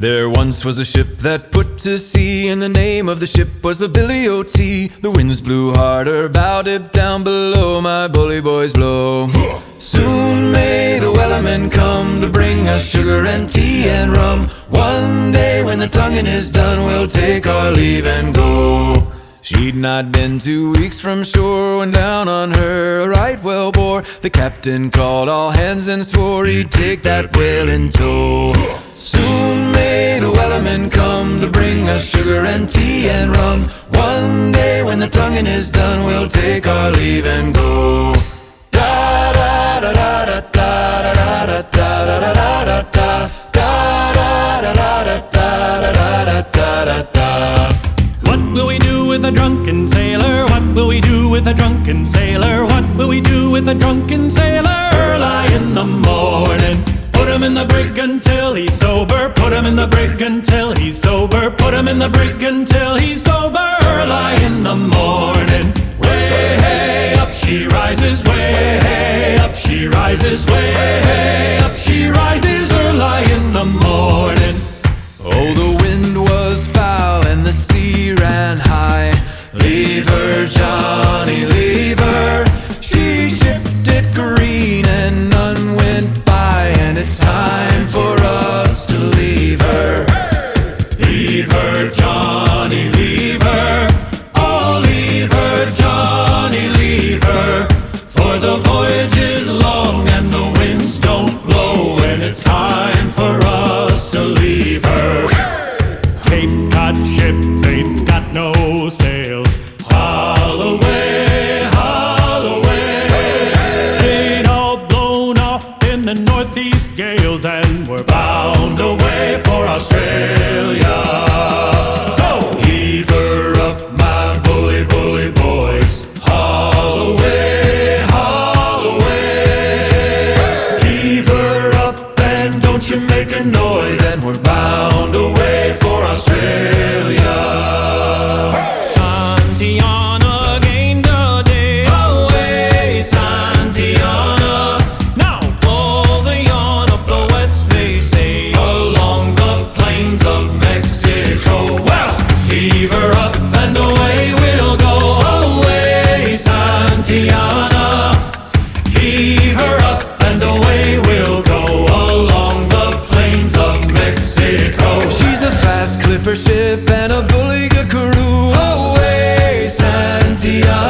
There once was a ship that put to sea, and the name of the ship was the Billy o' Tea The winds blew harder, bowed it down below, my bully boys blow. Soon may the wellerman come to bring us sugar and tea and rum. One day when the tonguing is done, we'll take our leave and go. She'd not been two weeks from shore when down on her a right whale bore. The captain called all hands and swore he'd take that whale in tow. Soon may the wellerman come to bring us sugar and tea and rum. One day when the tonguing is done, we'll take our leave and go. Da da da da da da da da da with a drunken sailor? What will we do with a drunken sailor? What will we do with a drunken sailor? Early in the morning. Put him in the brig until he's sober. Put him in the brig until he's sober. Put him in the brig until he's sober. Early in the morning. Way hey up she rises. Way hey up she rises. Way Leave her, ships ain't got no sails. Haul skipper ship and a bully good crew. Away, Santiano.